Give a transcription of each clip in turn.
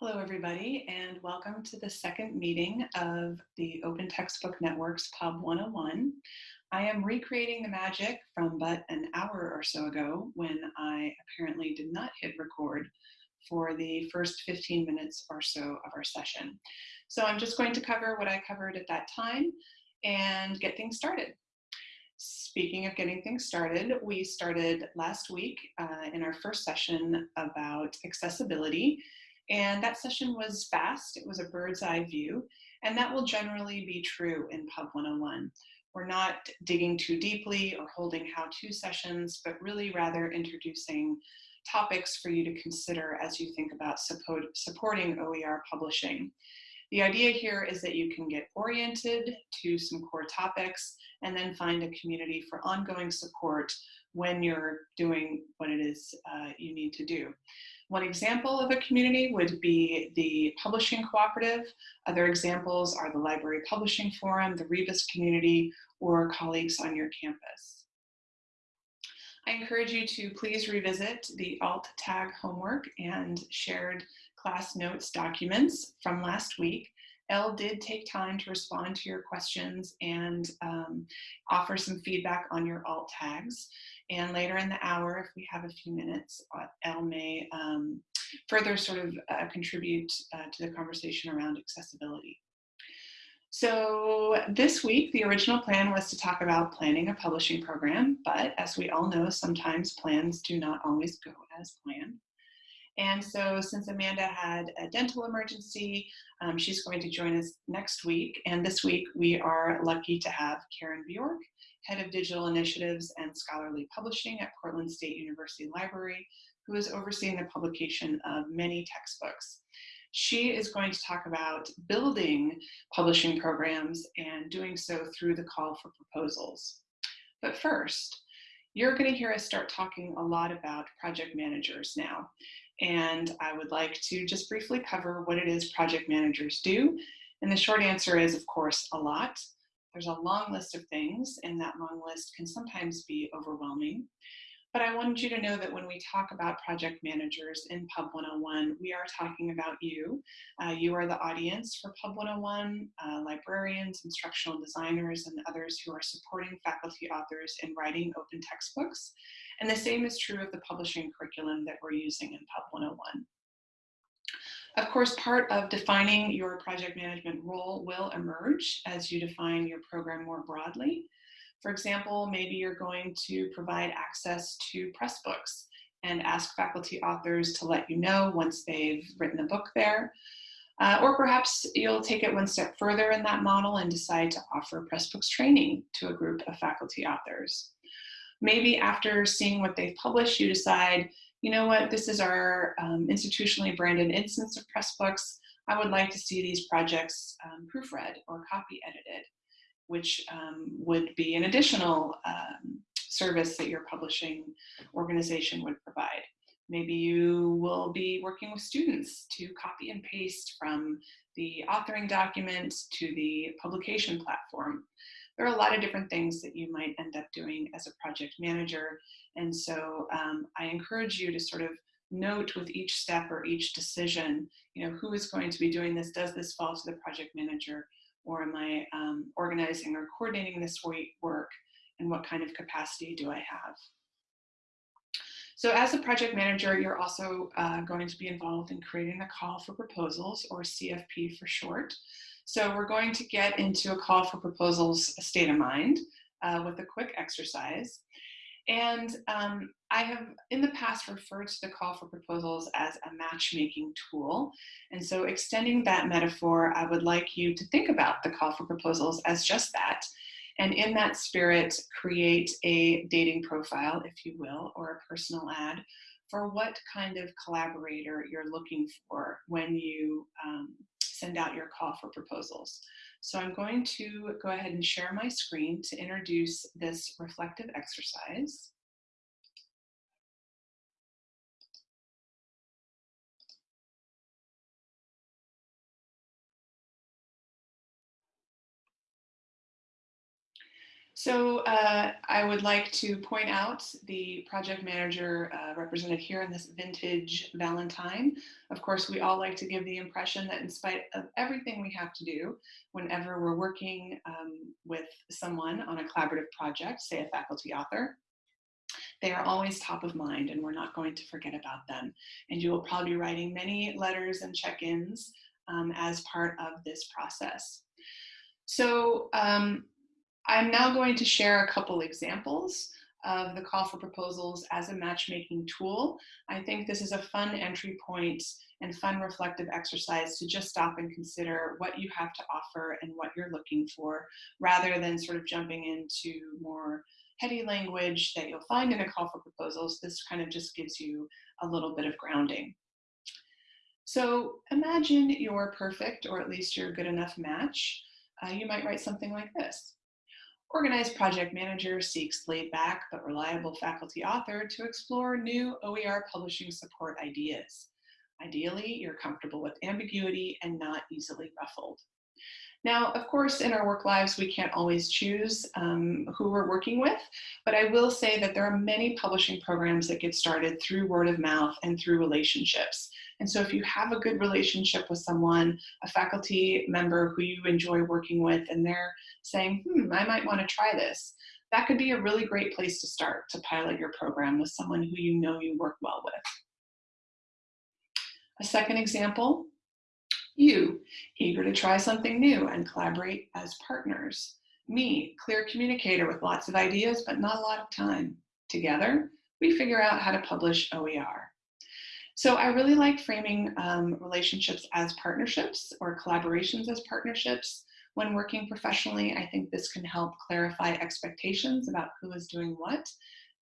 Hello, everybody, and welcome to the second meeting of the Open Textbook Network's Pub 101. I am recreating the magic from but an hour or so ago when I apparently did not hit record for the first 15 minutes or so of our session. So I'm just going to cover what I covered at that time and get things started. Speaking of getting things started, we started last week uh, in our first session about accessibility and that session was fast, it was a bird's eye view, and that will generally be true in Pub 101. We're not digging too deeply or holding how-to sessions, but really rather introducing topics for you to consider as you think about support, supporting OER publishing. The idea here is that you can get oriented to some core topics and then find a community for ongoing support when you're doing what it is uh, you need to do. One example of a community would be the Publishing Cooperative. Other examples are the Library Publishing Forum, the Rebus community, or colleagues on your campus. I encourage you to please revisit the alt tag homework and shared class notes documents from last week. Elle did take time to respond to your questions and um, offer some feedback on your alt tags. And later in the hour, if we have a few minutes, uh, Elle may um, further sort of uh, contribute uh, to the conversation around accessibility. So this week, the original plan was to talk about planning a publishing program, but as we all know, sometimes plans do not always go as planned. And so since Amanda had a dental emergency, um, she's going to join us next week. And this week we are lucky to have Karen Bjork, Head of Digital Initiatives and Scholarly Publishing at Portland State University Library, who is overseeing the publication of many textbooks. She is going to talk about building publishing programs and doing so through the call for proposals. But first, you're going to hear us start talking a lot about project managers now. And I would like to just briefly cover what it is project managers do. And the short answer is, of course, a lot. There's a long list of things, and that long list can sometimes be overwhelming. But I wanted you to know that when we talk about project managers in Pub 101, we are talking about you. Uh, you are the audience for Pub 101, uh, librarians, instructional designers, and others who are supporting faculty authors in writing open textbooks. And the same is true of the publishing curriculum that we're using in Pub 101. Of course, part of defining your project management role will emerge as you define your program more broadly. For example, maybe you're going to provide access to Pressbooks and ask faculty authors to let you know once they've written a book there. Uh, or perhaps you'll take it one step further in that model and decide to offer Pressbooks training to a group of faculty authors. Maybe after seeing what they've published, you decide you know what, this is our um, institutionally branded instance of Pressbooks. I would like to see these projects um, proofread or copy edited, which um, would be an additional um, service that your publishing organization would provide. Maybe you will be working with students to copy and paste from the authoring document to the publication platform. There are a lot of different things that you might end up doing as a project manager and so um, I encourage you to sort of note with each step or each decision, you know, who is going to be doing this? Does this fall to the project manager? Or am I um, organizing or coordinating this work? And what kind of capacity do I have? So as a project manager, you're also uh, going to be involved in creating a call for proposals or CFP for short. So we're going to get into a call for proposals state of mind uh, with a quick exercise. And um, I have in the past referred to the call for proposals as a matchmaking tool. And so extending that metaphor, I would like you to think about the call for proposals as just that. And in that spirit, create a dating profile, if you will, or a personal ad for what kind of collaborator you're looking for when you um, send out your call for proposals. So I'm going to go ahead and share my screen to introduce this reflective exercise. So uh, I would like to point out the project manager uh, represented here in this vintage Valentine. Of course, we all like to give the impression that in spite of everything we have to do, whenever we're working um, with someone on a collaborative project, say a faculty author, they are always top of mind and we're not going to forget about them. And you will probably be writing many letters and check-ins um, as part of this process. So um, I'm now going to share a couple examples of the call for proposals as a matchmaking tool. I think this is a fun entry point and fun reflective exercise to just stop and consider what you have to offer and what you're looking for, rather than sort of jumping into more heady language that you'll find in a call for proposals. This kind of just gives you a little bit of grounding. So imagine your perfect, or at least your good enough match. Uh, you might write something like this. Organized project manager seeks laid back but reliable faculty author to explore new OER publishing support ideas. Ideally, you're comfortable with ambiguity and not easily ruffled. Now, of course, in our work lives, we can't always choose um, who we're working with, but I will say that there are many publishing programs that get started through word of mouth and through relationships. And so if you have a good relationship with someone, a faculty member who you enjoy working with, and they're saying, hmm, I might want to try this, that could be a really great place to start to pilot your program with someone who you know you work well with. A second example you, eager to try something new and collaborate as partners. Me, clear communicator with lots of ideas, but not a lot of time. Together, we figure out how to publish OER. So I really like framing um, relationships as partnerships or collaborations as partnerships. When working professionally, I think this can help clarify expectations about who is doing what.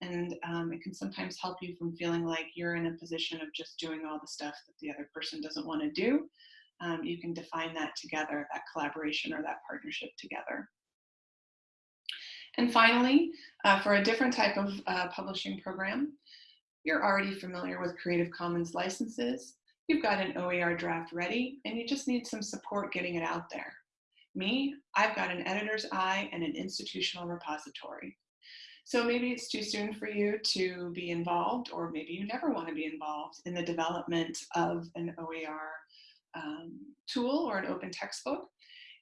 And um, it can sometimes help you from feeling like you're in a position of just doing all the stuff that the other person doesn't want to do um, you can define that together, that collaboration or that partnership together. And finally, uh, for a different type of uh, publishing program, you're already familiar with Creative Commons licenses, you've got an OER draft ready, and you just need some support getting it out there. Me, I've got an editor's eye and an institutional repository. So maybe it's too soon for you to be involved, or maybe you never want to be involved in the development of an OER um, tool or an open textbook.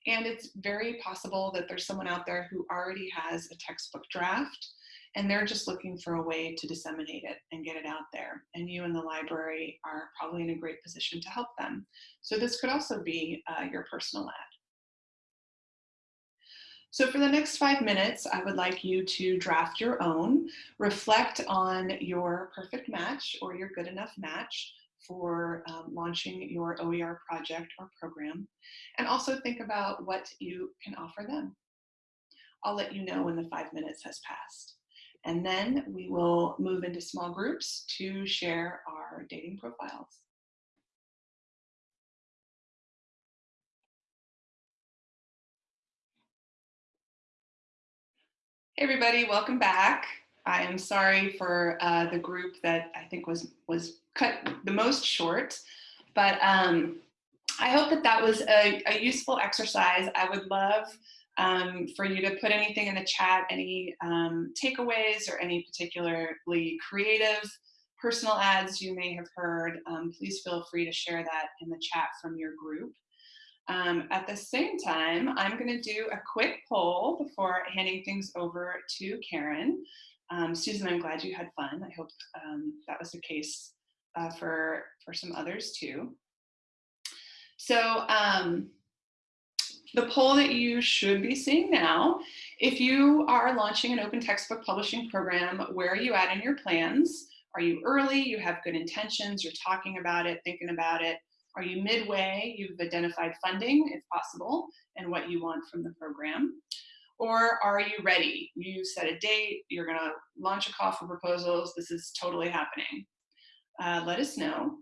And it's very possible that there's someone out there who already has a textbook draft and they're just looking for a way to disseminate it and get it out there. And you and the library are probably in a great position to help them. So this could also be uh, your personal ad. So for the next five minutes, I would like you to draft your own, reflect on your perfect match or your good enough match, for um, launching your OER project or program, and also think about what you can offer them. I'll let you know when the five minutes has passed. And then we will move into small groups to share our dating profiles. Hey everybody, welcome back. I am sorry for uh, the group that I think was was cut the most short, but um, I hope that that was a, a useful exercise. I would love um, for you to put anything in the chat, any um, takeaways or any particularly creative personal ads you may have heard. Um, please feel free to share that in the chat from your group. Um, at the same time, I'm going to do a quick poll before handing things over to Karen. Um, Susan, I'm glad you had fun. I hope um, that was the case uh, for, for some others too. So um, the poll that you should be seeing now, if you are launching an open textbook publishing program, where are you at in your plans? Are you early, you have good intentions, you're talking about it, thinking about it? Are you midway, you've identified funding if possible, and what you want from the program? Or are you ready? You set a date, you're gonna launch a call for proposals, this is totally happening. Uh, let us know.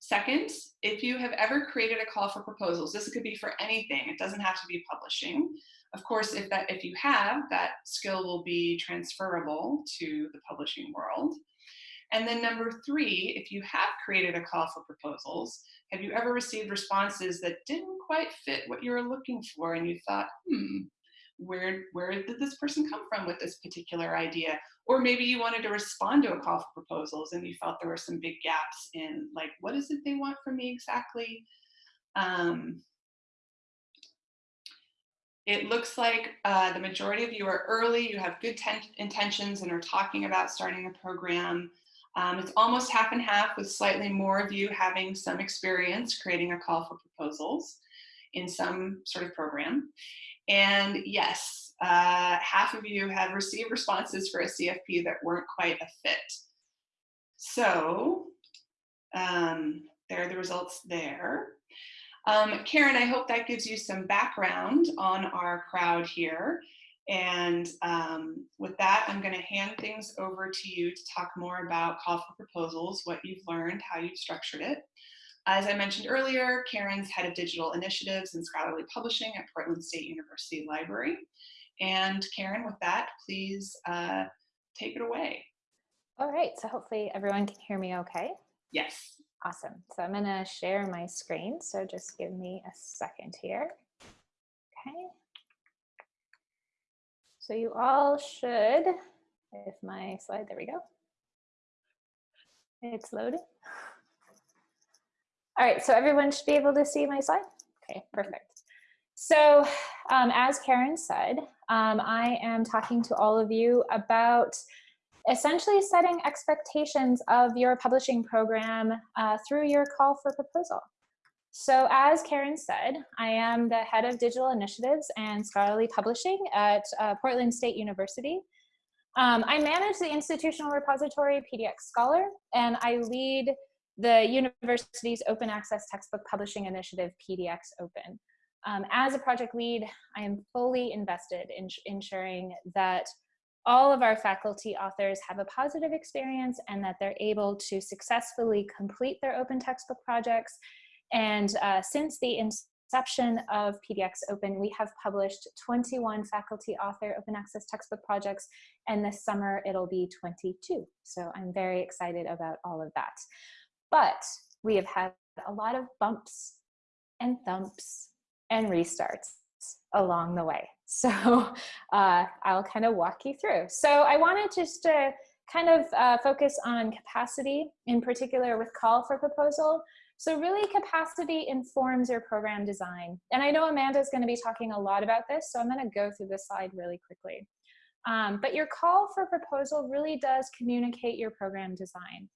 Second, if you have ever created a call for proposals, this could be for anything, it doesn't have to be publishing. Of course, if, that, if you have, that skill will be transferable to the publishing world. And then number three, if you have created a call for proposals, have you ever received responses that didn't quite fit what you were looking for and you thought, hmm, where, where did this person come from with this particular idea? Or maybe you wanted to respond to a call for proposals and you felt there were some big gaps in like, what is it they want from me exactly? Um, it looks like uh, the majority of you are early, you have good intentions and are talking about starting a program. Um, it's almost half and half with slightly more of you having some experience creating a call for proposals in some sort of program. And yes, uh, half of you have received responses for a CFP that weren't quite a fit. So um, there are the results there. Um, Karen, I hope that gives you some background on our crowd here. And um, with that, I'm going to hand things over to you to talk more about call for proposals, what you've learned, how you've structured it. As I mentioned earlier, Karen's head of digital initiatives and scholarly publishing at Portland State University Library. And Karen, with that, please uh, take it away. All right, so hopefully everyone can hear me okay. Yes. Awesome. So I'm going to share my screen. So just give me a second here. Okay. So you all should, if my slide, there we go. It's loading. All right, so everyone should be able to see my slide. Okay, perfect. So um, as Karen said, um, I am talking to all of you about essentially setting expectations of your publishing program uh, through your call for proposal. So as Karen said, I am the head of digital initiatives and scholarly publishing at uh, Portland State University. Um, I manage the institutional repository PDX Scholar, and I lead the university's open access textbook publishing initiative, PDX Open. Um, as a project lead, I am fully invested in ensuring that all of our faculty authors have a positive experience and that they're able to successfully complete their open textbook projects. And uh, since the inception of PDX Open, we have published 21 faculty author open access textbook projects, and this summer it'll be 22. So I'm very excited about all of that. But we have had a lot of bumps and thumps and restarts along the way. So uh, I'll kind of walk you through. So I wanted just to kind of uh, focus on capacity, in particular with call for proposal. So really capacity informs your program design. And I know Amanda is gonna be talking a lot about this, so I'm gonna go through this slide really quickly. Um, but your call for proposal really does communicate your program design.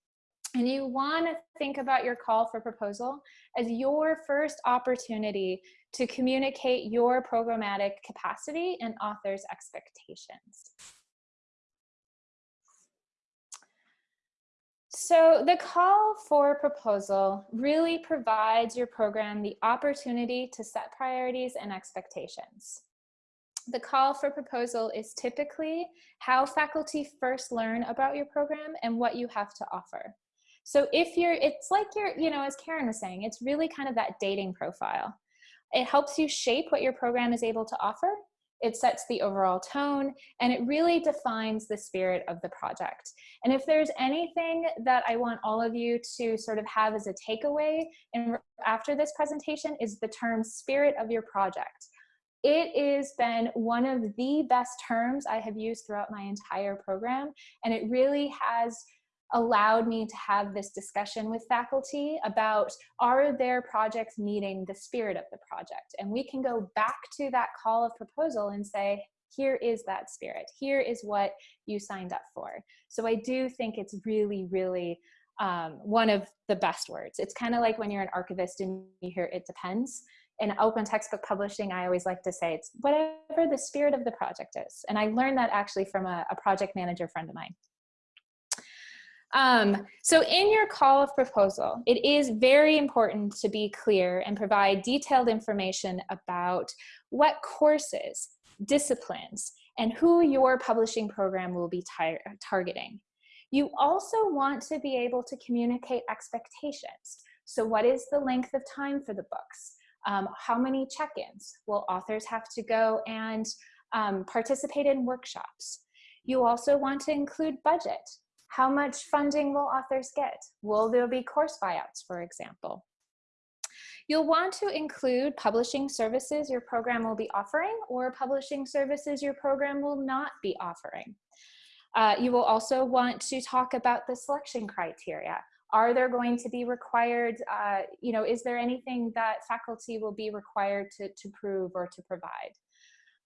And you want to think about your call for proposal as your first opportunity to communicate your programmatic capacity and author's expectations. So the call for proposal really provides your program the opportunity to set priorities and expectations. The call for proposal is typically how faculty first learn about your program and what you have to offer. So if you're, it's like you're, you know, as Karen was saying, it's really kind of that dating profile. It helps you shape what your program is able to offer. It sets the overall tone and it really defines the spirit of the project. And if there's anything that I want all of you to sort of have as a takeaway in, after this presentation is the term spirit of your project. It has been one of the best terms I have used throughout my entire program and it really has allowed me to have this discussion with faculty about are their projects meeting the spirit of the project? And we can go back to that call of proposal and say here is that spirit. Here is what you signed up for. So i do think it's really really um, one of the best words. It's kind of like when you're an archivist and you hear it depends. In open textbook publishing, I always like to say it's whatever the spirit of the project is. And I learned that actually from a, a project manager friend of mine. Um, so in your call of proposal, it is very important to be clear and provide detailed information about what courses, disciplines, and who your publishing program will be tar targeting. You also want to be able to communicate expectations. So what is the length of time for the books? Um, how many check-ins? Will authors have to go and um, participate in workshops? You also want to include budget. How much funding will authors get? Will there be course buyouts, for example? You'll want to include publishing services your program will be offering or publishing services your program will not be offering. Uh, you will also want to talk about the selection criteria. Are there going to be required, uh, you know, is there anything that faculty will be required to, to prove or to provide?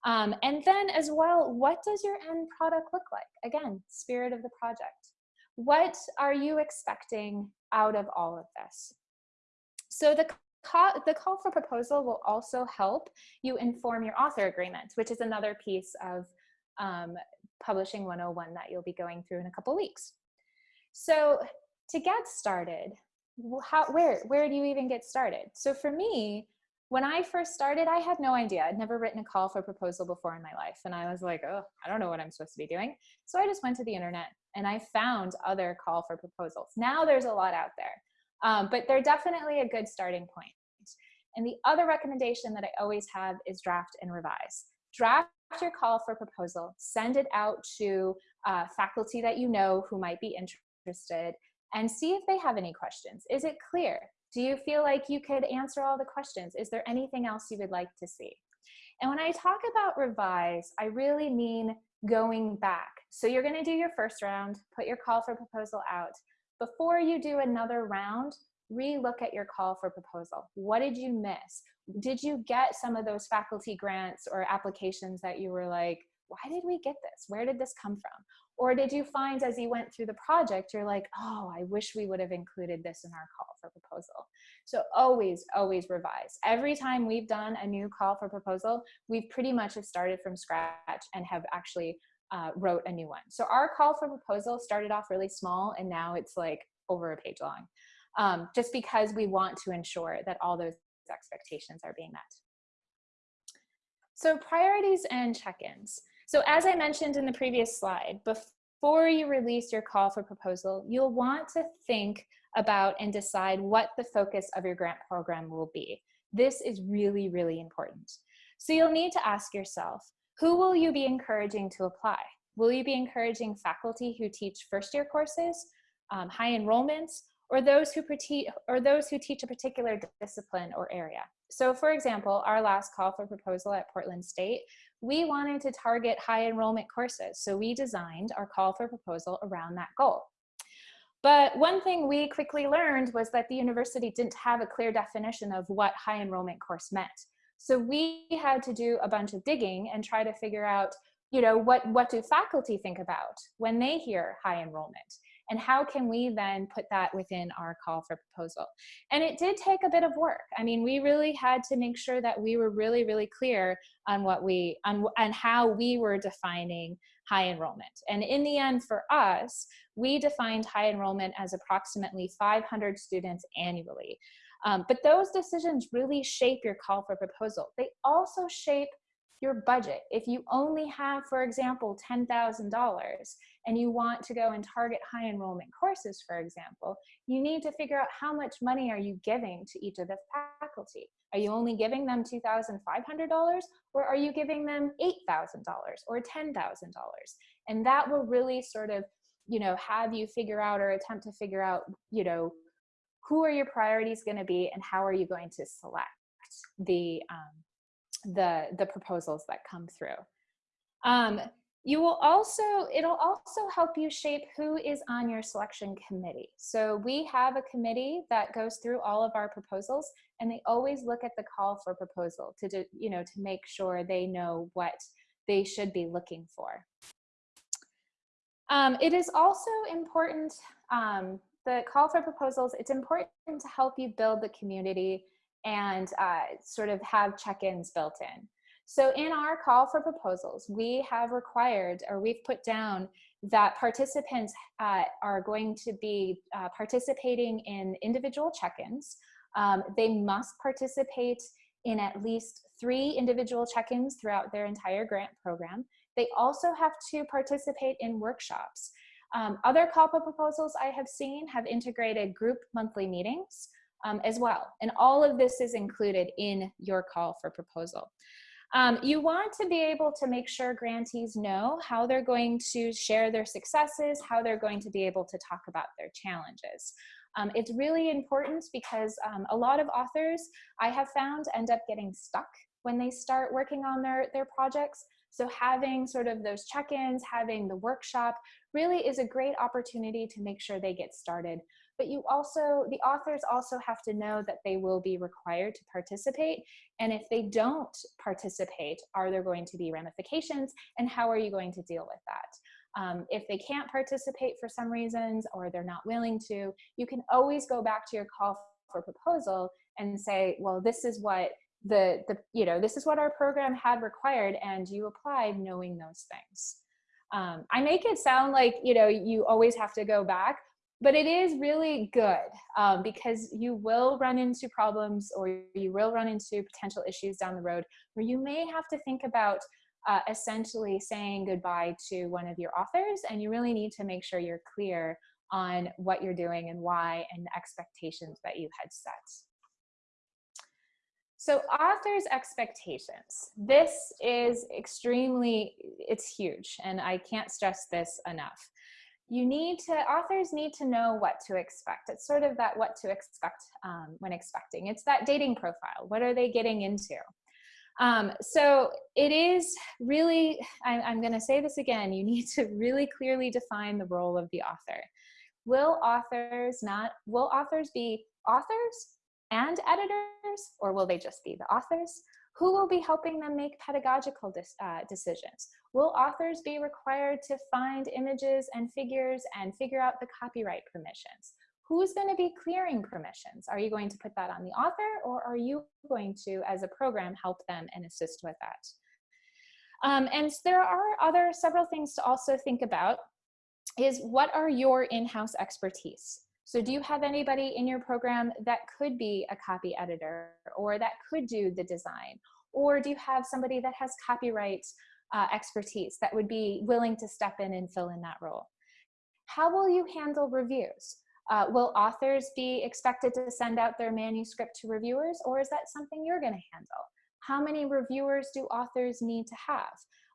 Um, and then as well, what does your end product look like? Again, spirit of the project. What are you expecting out of all of this? So the call, the call for proposal will also help you inform your author agreement, which is another piece of um, Publishing 101 that you'll be going through in a couple weeks. So to get started, how, where, where do you even get started? So for me, when I first started, I had no idea. I'd never written a call for proposal before in my life. And I was like, oh, I don't know what I'm supposed to be doing. So I just went to the internet and I found other call for proposals. Now there's a lot out there, um, but they're definitely a good starting point. And the other recommendation that I always have is draft and revise. Draft your call for proposal, send it out to uh, faculty that you know who might be interested, and see if they have any questions. Is it clear? Do you feel like you could answer all the questions? Is there anything else you would like to see? And when I talk about revise, I really mean going back. So you're gonna do your first round, put your call for proposal out. Before you do another round, re-look at your call for proposal. What did you miss? Did you get some of those faculty grants or applications that you were like, why did we get this? Where did this come from? Or did you find as you went through the project, you're like, oh, I wish we would have included this in our call for proposal. So always, always revise. Every time we've done a new call for proposal, we've pretty much have started from scratch and have actually uh, wrote a new one. So our call for proposal started off really small and now it's like over a page long. Um, just because we want to ensure that all those expectations are being met. So priorities and check-ins. So as I mentioned in the previous slide, before you release your call for proposal, you'll want to think about and decide what the focus of your grant program will be. This is really, really important. So you'll need to ask yourself, who will you be encouraging to apply? Will you be encouraging faculty who teach first year courses, um, high enrollments, or those who or those who teach a particular discipline or area. So for example, our last call for proposal at Portland State, we wanted to target high enrollment courses. So we designed our call for proposal around that goal. But one thing we quickly learned was that the university didn't have a clear definition of what high enrollment course meant. So we had to do a bunch of digging and try to figure out, you know, what, what do faculty think about when they hear high enrollment? And how can we then put that within our call for proposal? And it did take a bit of work. I mean we really had to make sure that we were really really clear on what we on, on how we were defining high enrollment. And in the end for us we defined high enrollment as approximately 500 students annually. Um, but those decisions really shape your call for proposal. They also shape your budget. If you only have, for example, $10,000 and you want to go and target high enrollment courses, for example, you need to figure out how much money are you giving to each of the faculty. Are you only giving them $2,500 or are you giving them $8,000 or $10,000? And that will really sort of, you know, have you figure out or attempt to figure out, you know, who are your priorities going to be and how are you going to select the um, the, the proposals that come through. Um, you will also, it'll also help you shape who is on your selection committee. So we have a committee that goes through all of our proposals and they always look at the call for proposal to, do, you know, to make sure they know what they should be looking for. Um, it is also important, um, the call for proposals, it's important to help you build the community and uh, sort of have check-ins built in. So in our call for proposals, we have required or we've put down that participants uh, are going to be uh, participating in individual check-ins. Um, they must participate in at least three individual check-ins throughout their entire grant program. They also have to participate in workshops. Um, other call for proposals I have seen have integrated group monthly meetings um, as well. And all of this is included in your call for proposal. Um, you want to be able to make sure grantees know how they're going to share their successes, how they're going to be able to talk about their challenges. Um, it's really important because um, a lot of authors I have found end up getting stuck when they start working on their, their projects. So having sort of those check-ins, having the workshop really is a great opportunity to make sure they get started. But you also, the authors also have to know that they will be required to participate. And if they don't participate, are there going to be ramifications? And how are you going to deal with that? Um, if they can't participate for some reasons or they're not willing to, you can always go back to your call for proposal and say, well, this is what the, the you know, this is what our program had required and you applied knowing those things. Um, I make it sound like, you know, you always have to go back, but it is really good um, because you will run into problems or you will run into potential issues down the road where you may have to think about uh, essentially saying goodbye to one of your authors and you really need to make sure you're clear on what you're doing and why and the expectations that you had set. So authors' expectations. This is extremely, it's huge, and I can't stress this enough. You need to, authors need to know what to expect. It's sort of that what to expect um, when expecting. It's that dating profile. What are they getting into? Um, so it is really, I, I'm gonna say this again, you need to really clearly define the role of the author. Will authors not, will authors be authors and editors, or will they just be the authors? Who will be helping them make pedagogical uh, decisions? Will authors be required to find images and figures and figure out the copyright permissions? Who's going to be clearing permissions? Are you going to put that on the author or are you going to, as a program, help them and assist with that? Um, and there are other several things to also think about is what are your in-house expertise? So do you have anybody in your program that could be a copy editor or that could do the design? Or do you have somebody that has copyright uh, expertise that would be willing to step in and fill in that role? How will you handle reviews? Uh, will authors be expected to send out their manuscript to reviewers or is that something you're going to handle? How many reviewers do authors need to have?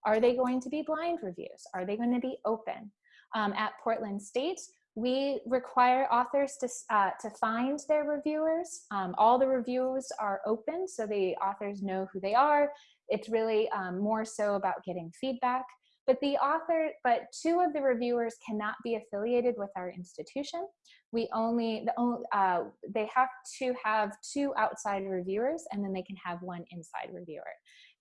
Are they going to be blind reviews? Are they going to be open? Um, at Portland State, we require authors to, uh, to find their reviewers. Um, all the reviews are open so the authors know who they are. It's really um, more so about getting feedback. But the author, but two of the reviewers cannot be affiliated with our institution. We only, the only uh, they have to have two outside reviewers and then they can have one inside reviewer.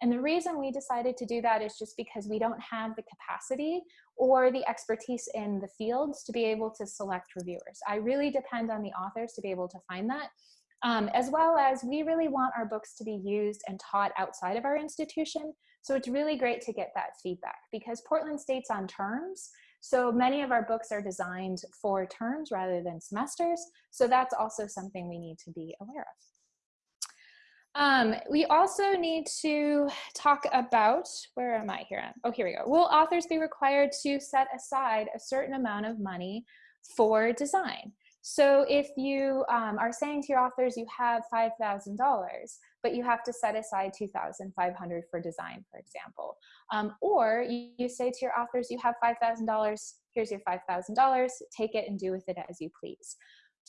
And the reason we decided to do that is just because we don't have the capacity or the expertise in the fields to be able to select reviewers. I really depend on the authors to be able to find that. Um, as well as we really want our books to be used and taught outside of our institution. So it's really great to get that feedback because Portland State's on terms. So many of our books are designed for terms rather than semesters. So that's also something we need to be aware of. Um, we also need to talk about, where am I here? Oh, here we go. Will authors be required to set aside a certain amount of money for design? So if you um, are saying to your authors you have $5,000, but you have to set aside 2,500 for design, for example. Um, or you, you, say to your authors you have $5,000, here's your $5,000, take it and do with it as you please.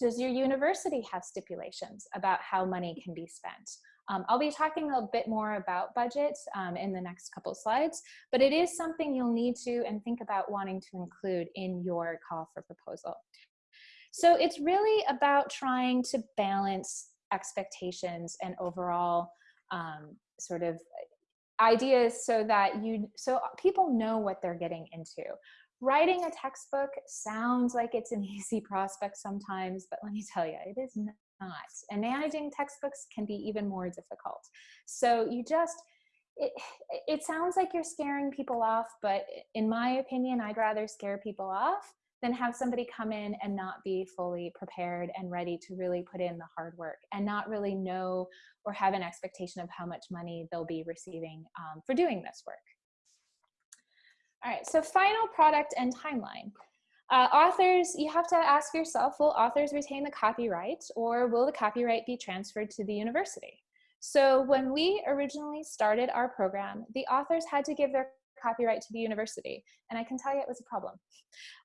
Does your university have stipulations about how money can be spent? Um, I'll be talking a bit more about budget um, in the next couple slides, but it is something you'll need to and think about wanting to include in your call for proposal. So it's really about trying to balance expectations and overall um, sort of ideas so that you so people know what they're getting into writing a textbook sounds like it's an easy prospect sometimes but let me tell you it is not. And managing textbooks can be even more difficult. So you just, it, it sounds like you're scaring people off, but in my opinion, I'd rather scare people off than have somebody come in and not be fully prepared and ready to really put in the hard work and not really know or have an expectation of how much money they'll be receiving um, for doing this work. All right, so final product and timeline. Uh, authors, you have to ask yourself, will authors retain the copyright or will the copyright be transferred to the university? So when we originally started our program, the authors had to give their copyright to the university. And I can tell you it was a problem.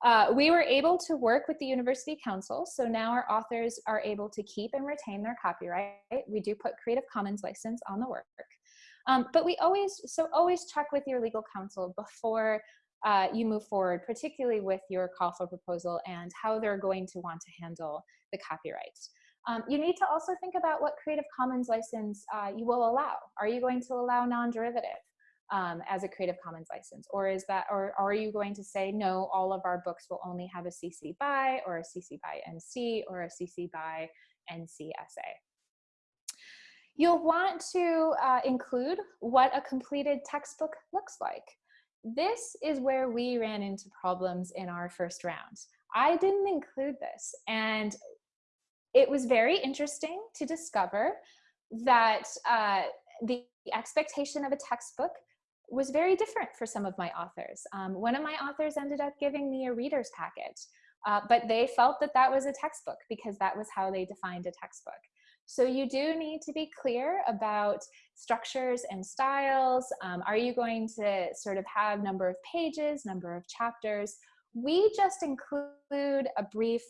Uh, we were able to work with the University Counsel. So now our authors are able to keep and retain their copyright. We do put Creative Commons license on the work. Um, but we always, so always check with your legal counsel before uh, you move forward, particularly with your call for proposal and how they're going to want to handle the copyright. Um, you need to also think about what Creative Commons license uh, you will allow. Are you going to allow non-derivative um, as a Creative Commons license? Or is that, or, are you going to say, no, all of our books will only have a CC BY or a CC BY NC or a CC BY NCSA? You'll want to uh, include what a completed textbook looks like. This is where we ran into problems in our first round. I didn't include this and it was very interesting to discover that uh, the expectation of a textbook was very different for some of my authors. Um, one of my authors ended up giving me a reader's packet, uh, but they felt that that was a textbook because that was how they defined a textbook. So you do need to be clear about structures and styles. Um, are you going to sort of have number of pages, number of chapters? We just include a brief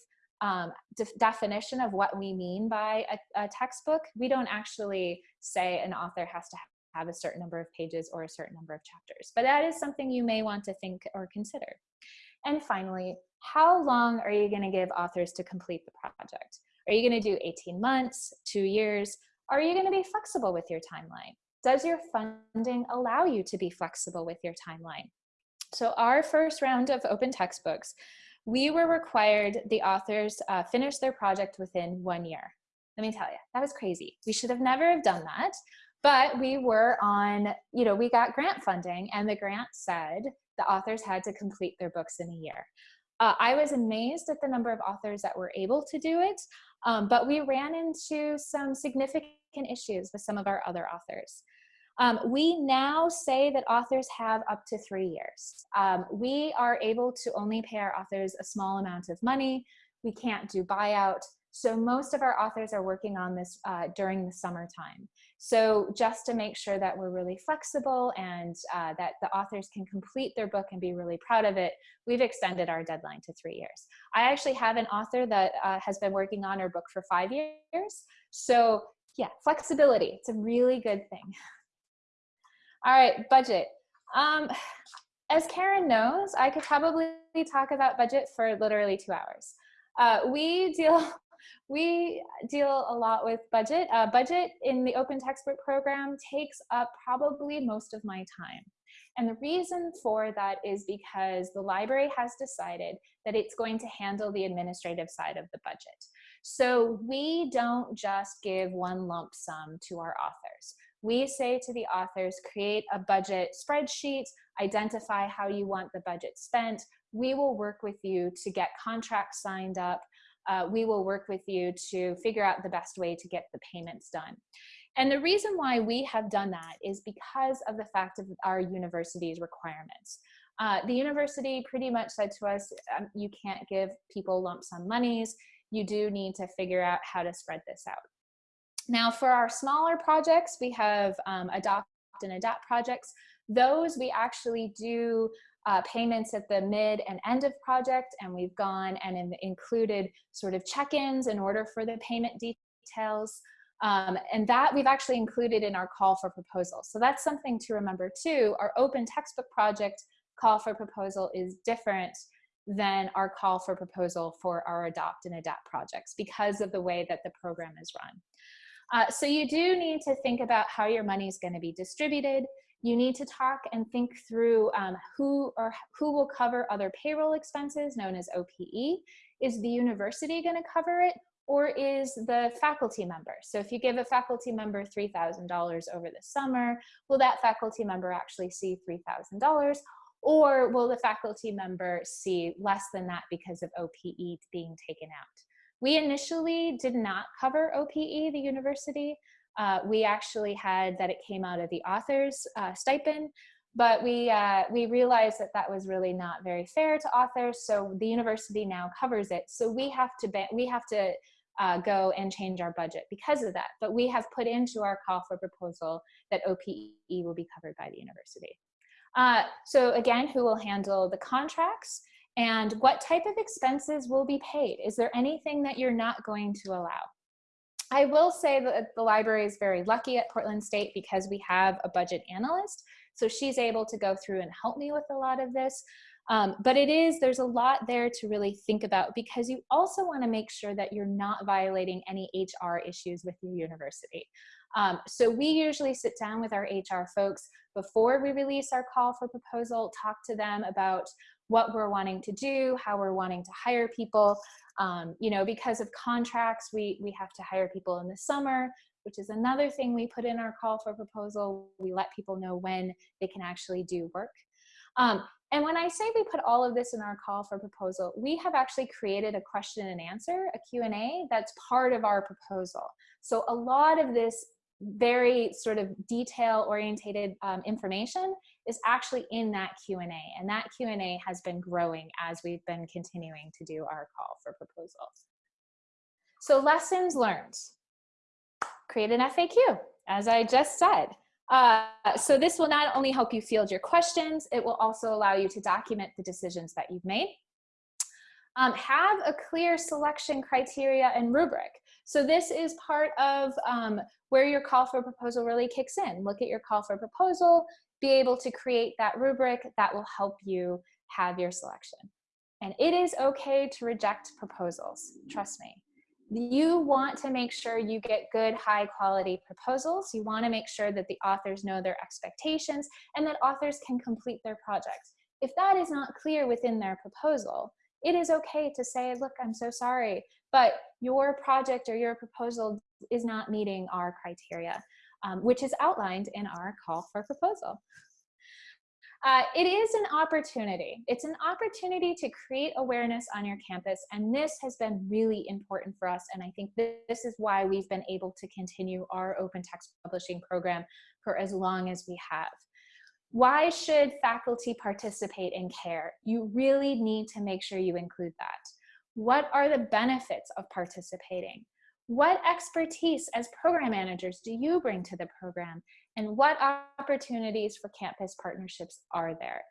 um, de definition of what we mean by a, a, textbook. We don't actually say an author has to have a certain number of pages or a certain number of chapters, but that is something you may want to think or consider. And finally, how long are you gonna give authors to complete the project? Are you gonna do 18 months, two years? Are you gonna be flexible with your timeline? Does your funding allow you to be flexible with your timeline? So our first round of open textbooks, we were required the authors uh, finish their project within one year. Let me tell you, that was crazy. We should have never have done that. But we were on, you know, we got grant funding and the grant said the authors had to complete their books in a year. Uh, I was amazed at the number of authors that were able to do it, um, but we ran into some significant issues with some of our other authors. Um, we now say that authors have up to three years. Um, we are able to only pay our authors a small amount of money. We can't do buyout. So most of our authors are working on this uh, during the summertime. So just to make sure that we're really flexible and uh, that the authors can complete their book and be really proud of it, we've extended our deadline to three years. I actually have an author that uh, has been working on her book for five years. So yeah, flexibility, it's a really good thing. All right, budget. Um, as Karen knows, I could probably talk about budget for literally two hours. Uh, we deal we deal a lot with budget. Uh, budget in the open textbook program takes up probably most of my time. And the reason for that is because the library has decided that it's going to handle the administrative side of the budget. So we don't just give one lump sum to our authors we say to the authors, create a budget spreadsheet, identify how you want the budget spent. We will work with you to get contracts signed up. Uh, we will work with you to figure out the best way to get the payments done. And the reason why we have done that is because of the fact of our university's requirements. Uh, the university pretty much said to us, um, you can't give people lump sum monies. You do need to figure out how to spread this out. Now for our smaller projects, we have um, adopt and adapt projects. Those we actually do uh, payments at the mid and end of project and we've gone and in included sort of check-ins in order for the payment details. Um, and that we've actually included in our call for proposal. So that's something to remember too. Our open textbook project call for proposal is different than our call for proposal for our adopt and adapt projects because of the way that the program is run. Uh, so you do need to think about how your money is going to be distributed. You need to talk and think through um, who or who will cover other payroll expenses known as OPE. Is the university going to cover it or is the faculty member? So if you give a faculty member $3,000 over the summer, will that faculty member actually see $3,000 or will the faculty member see less than that because of OPE being taken out? We initially did not cover OPE, the university. Uh, we actually had that it came out of the author's uh, stipend, but we, uh, we realized that that was really not very fair to authors, so the university now covers it. So we have to, we have to uh, go and change our budget because of that. But we have put into our call for proposal that OPE will be covered by the university. Uh, so again, who will handle the contracts and what type of expenses will be paid? Is there anything that you're not going to allow? I will say that the library is very lucky at Portland State because we have a budget analyst. So she's able to go through and help me with a lot of this. Um, but it is, there's a lot there to really think about because you also want to make sure that you're not violating any HR issues with your university. Um, so we usually sit down with our HR folks before we release our call for proposal, talk to them about what we're wanting to do, how we're wanting to hire people. Um, you know, because of contracts, we, we have to hire people in the summer, which is another thing we put in our call for proposal. We let people know when they can actually do work. Um, and when I say we put all of this in our call for proposal, we have actually created a question and answer, a Q&A that's part of our proposal. So a lot of this very sort of detail orientated um, information is actually in that Q&A and that Q&A has been growing as we've been continuing to do our call for proposals. So lessons learned, create an FAQ, as I just said. Uh, so this will not only help you field your questions, it will also allow you to document the decisions that you've made. Um, have a clear selection criteria and rubric. So this is part of um, where your call for proposal really kicks in. Look at your call for proposal, be able to create that rubric that will help you have your selection. And it is okay to reject proposals, trust me. You want to make sure you get good high quality proposals. You want to make sure that the authors know their expectations and that authors can complete their projects. If that is not clear within their proposal it is okay to say look i'm so sorry but your project or your proposal is not meeting our criteria um, which is outlined in our call for proposal uh, it is an opportunity. It's an opportunity to create awareness on your campus, and this has been really important for us, and I think this is why we've been able to continue our open text publishing program for as long as we have. Why should faculty participate in CARE? You really need to make sure you include that. What are the benefits of participating? What expertise as program managers do you bring to the program? And what opportunities for campus partnerships are there?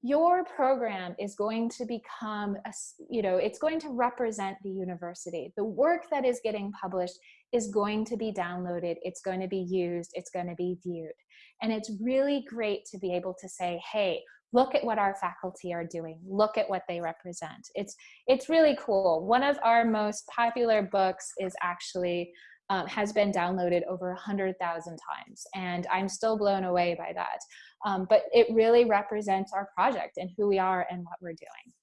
Your program is going to become, a, you know, it's going to represent the university. The work that is getting published is going to be downloaded, it's going to be used, it's going to be viewed. And it's really great to be able to say, hey, look at what our faculty are doing. Look at what they represent. It's it's really cool. One of our most popular books is actually um, has been downloaded over a hundred thousand times and i'm still blown away by that. Um, but it really represents our project and who we are and what we're doing.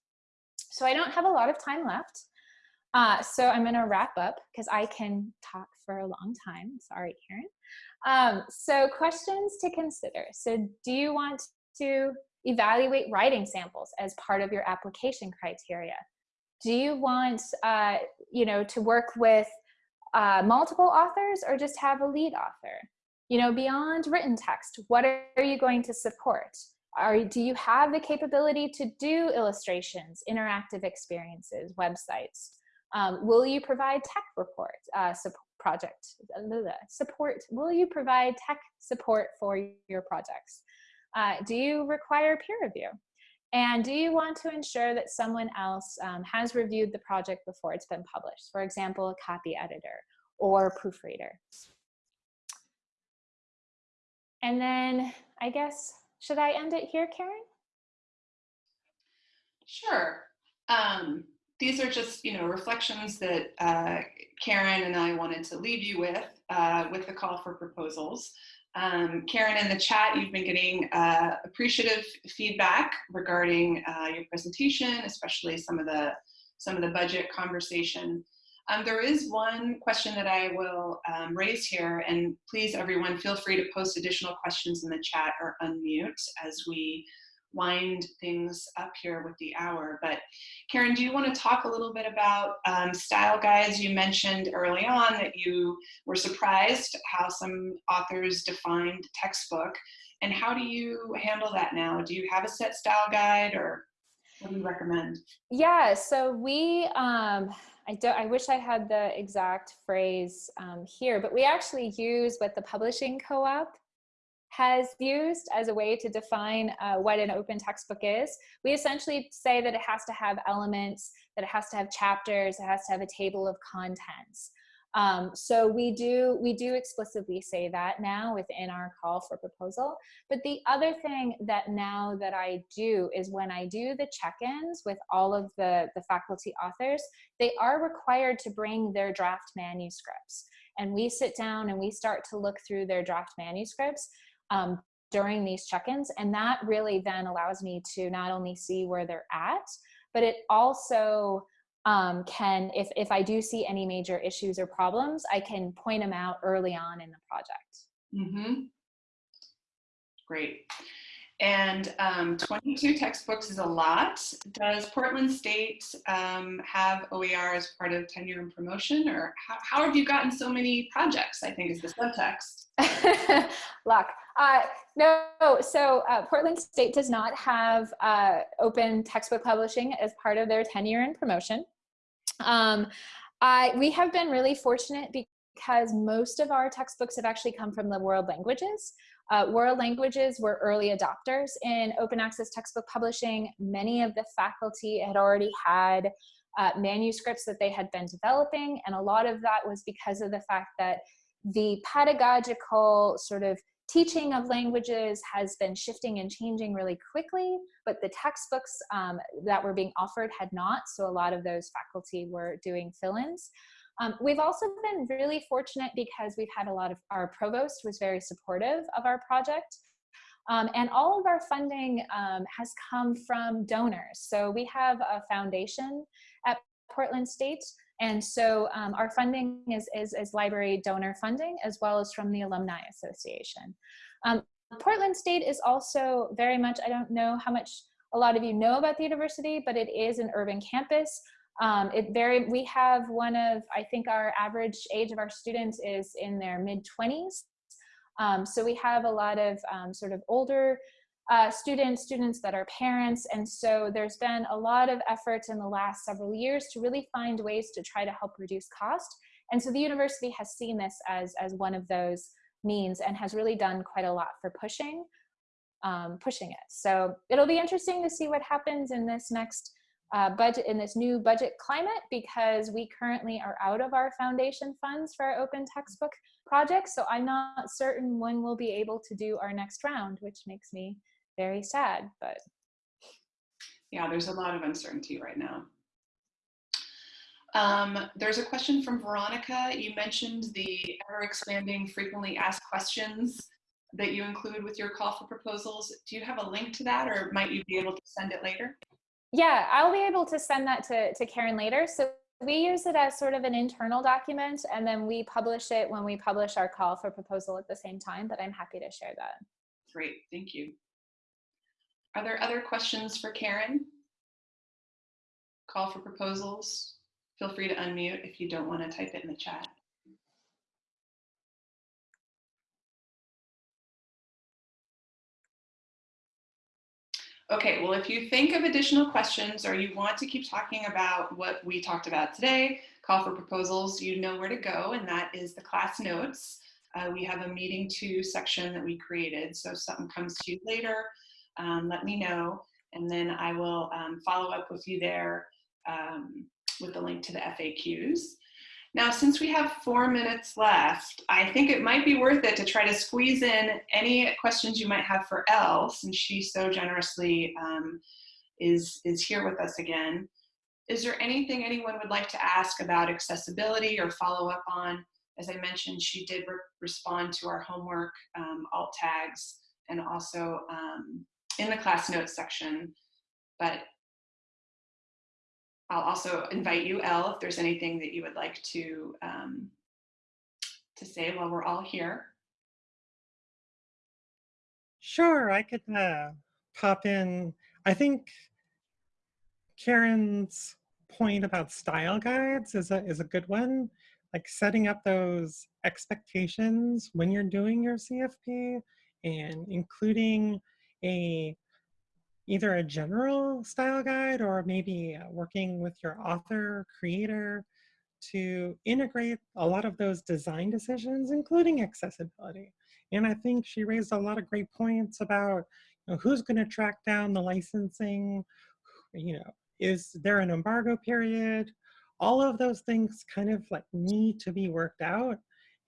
So i don't have a lot of time left uh, so i'm going to wrap up because i can talk for a long time. Sorry karen um, so questions to consider. So do you want to evaluate writing samples as part of your application criteria. Do you want, uh, you know, to work with uh, multiple authors or just have a lead author? You know, beyond written text, what are you going to support? Are, do you have the capability to do illustrations, interactive experiences, websites? Um, will you provide tech report uh, project support? Will you provide tech support for your projects? Uh, do you require peer review? And do you want to ensure that someone else um, has reviewed the project before it's been published? For example, a copy editor or proofreader. And then I guess, should I end it here, Karen? Sure. Um, these are just, you know, reflections that uh, Karen and I wanted to leave you with, uh, with the call for proposals. Um, Karen, in the chat, you've been getting uh, appreciative feedback regarding uh, your presentation, especially some of the some of the budget conversation. Um, there is one question that I will um, raise here, and please, everyone, feel free to post additional questions in the chat or unmute as we wind things up here with the hour. But Karen, do you want to talk a little bit about um, style guides? You mentioned early on that you were surprised how some authors defined textbook. And how do you handle that now? Do you have a set style guide or what do you recommend? Yeah, so we, um, I, don't, I wish I had the exact phrase um, here, but we actually use what the publishing co-op has used as a way to define uh, what an open textbook is. We essentially say that it has to have elements, that it has to have chapters, it has to have a table of contents. Um, so we do we do explicitly say that now within our call for proposal. But the other thing that now that I do is when I do the check-ins with all of the, the faculty authors, they are required to bring their draft manuscripts. And we sit down and we start to look through their draft manuscripts um, during these check-ins. And that really then allows me to not only see where they're at, but it also um, can, if, if I do see any major issues or problems, I can point them out early on in the project. Mm -hmm. Great. And um, 22 textbooks is a lot. Does Portland State um, have OER as part of tenure and promotion or how, how, have you gotten so many projects, I think is the subtext. Luck. Uh, no, so uh, Portland State does not have uh, open textbook publishing as part of their tenure and promotion. Um, I, we have been really fortunate because most of our textbooks have actually come from the world languages. Uh, world languages were early adopters in open access textbook publishing. Many of the faculty had already had uh, manuscripts that they had been developing, and a lot of that was because of the fact that the pedagogical sort of teaching of languages has been shifting and changing really quickly, but the textbooks um, that were being offered had not, so a lot of those faculty were doing fill-ins. Um, we've also been really fortunate because we've had a lot of, our provost was very supportive of our project. Um, and all of our funding um, has come from donors. So we have a foundation at Portland State. And so um, our funding is, is, is, library donor funding as well as from the Alumni Association. Um, Portland State is also very much, I don't know how much a lot of you know about the university, but it is an urban campus. Um, it very, we have one of, I think our average age of our students is in their mid 20s. Um, so we have a lot of um, sort of older uh, students, students that are parents. And so there's been a lot of effort in the last several years to really find ways to try to help reduce cost. And so the university has seen this as, as one of those means and has really done quite a lot for pushing, um, pushing it. So it'll be interesting to see what happens in this next uh, budget in this new budget climate because we currently are out of our foundation funds for our open textbook project. So I'm not certain when we'll be able to do our next round, which makes me very sad, but. Yeah, there's a lot of uncertainty right now. Um, there's a question from Veronica. You mentioned the ever expanding frequently asked questions that you include with your call for proposals. Do you have a link to that or might you be able to send it later? Yeah, I'll be able to send that to, to Karen later. So we use it as sort of an internal document and then we publish it when we publish our call for proposal at the same time, but I'm happy to share that. Great, thank you. Are there other questions for Karen? Call for proposals. Feel free to unmute if you don't want to type it in the chat. Okay, well, if you think of additional questions or you want to keep talking about what we talked about today, call for proposals, you know where to go, and that is the class notes. Uh, we have a meeting two section that we created. So if something comes to you later, um, let me know, and then I will um, follow up with you there um, with the link to the FAQs. Now, since we have four minutes left, I think it might be worth it to try to squeeze in any questions you might have for Elle, since she so generously um, is, is here with us again. Is there anything anyone would like to ask about accessibility or follow up on? As I mentioned, she did re respond to our homework um, alt tags and also um, in the class notes section, but I'll also invite you, Elle, if there's anything that you would like to, um, to say while we're all here. Sure, I could uh, pop in. I think Karen's point about style guides is a, is a good one. Like setting up those expectations when you're doing your CFP and including a either a general style guide or maybe uh, working with your author, creator to integrate a lot of those design decisions, including accessibility. And I think she raised a lot of great points about you know, who's going to track down the licensing, you know, is there an embargo period? All of those things kind of like need to be worked out.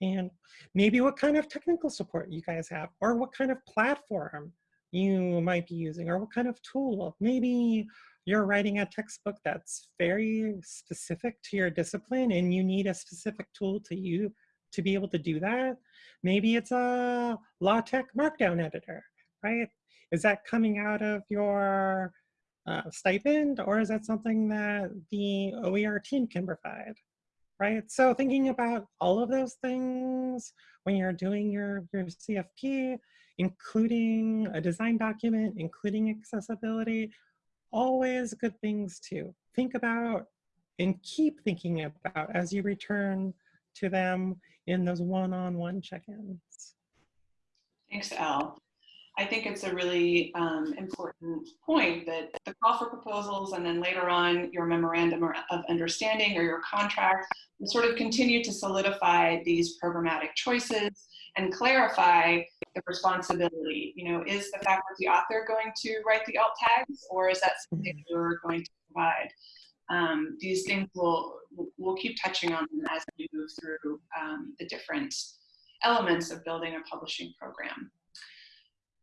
And maybe what kind of technical support you guys have, or what kind of platform you might be using, or what kind of tool. Maybe you're writing a textbook that's very specific to your discipline and you need a specific tool to you to be able to do that. Maybe it's a LaTeX markdown editor, right? Is that coming out of your uh, stipend or is that something that the OER team can provide? Right, so thinking about all of those things when you're doing your, your CFP, including a design document, including accessibility, always good things to think about and keep thinking about as you return to them in those one-on-one -on -one check-ins. Thanks, Al. I think it's a really um, important point that the call for proposals and then later on your memorandum of understanding or your contract will sort of continue to solidify these programmatic choices and clarify the responsibility. You know, is the faculty author going to write the alt tags or is that something mm-hmm. you're going to provide? Um, these things will we'll keep touching on them as we move through um, the different elements of building a publishing program.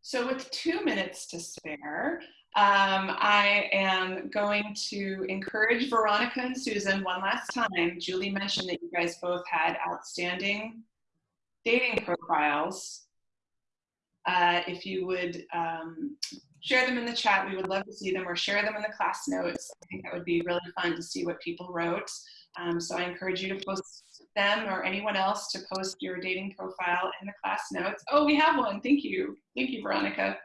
So with two minutes to spare, um, I am going to encourage Veronica and Susan one last time. Julie mentioned that you guys both had outstanding dating profiles. Uh, if you would um, share them in the chat, we would love to see them or share them in the class notes. I think that would be really fun to see what people wrote. Um, so I encourage you to post them or anyone else to post your dating profile in the class notes. Oh, we have one. Thank you. Thank you, Veronica.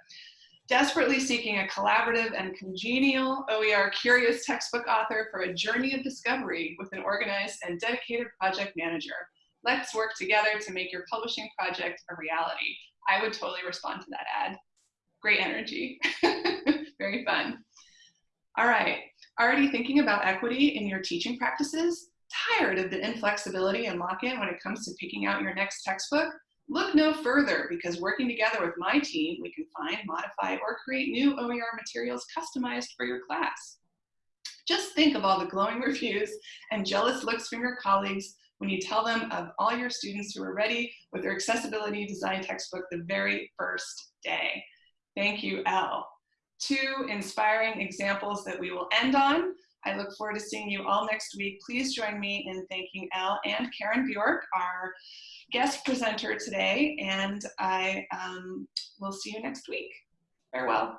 Desperately seeking a collaborative and congenial OER curious textbook author for a journey of discovery with an organized and dedicated project manager. Let's work together to make your publishing project a reality. I would totally respond to that ad. Great energy. Very fun. All right. Already thinking about equity in your teaching practices? tired of the inflexibility and lock-in when it comes to picking out your next textbook, look no further because working together with my team, we can find, modify, or create new OER materials customized for your class. Just think of all the glowing reviews and jealous looks from your colleagues when you tell them of all your students who are ready with their accessibility design textbook the very first day. Thank you, Elle. Two inspiring examples that we will end on I look forward to seeing you all next week. Please join me in thanking Elle and Karen Bjork, our guest presenter today, and I um, will see you next week. Farewell.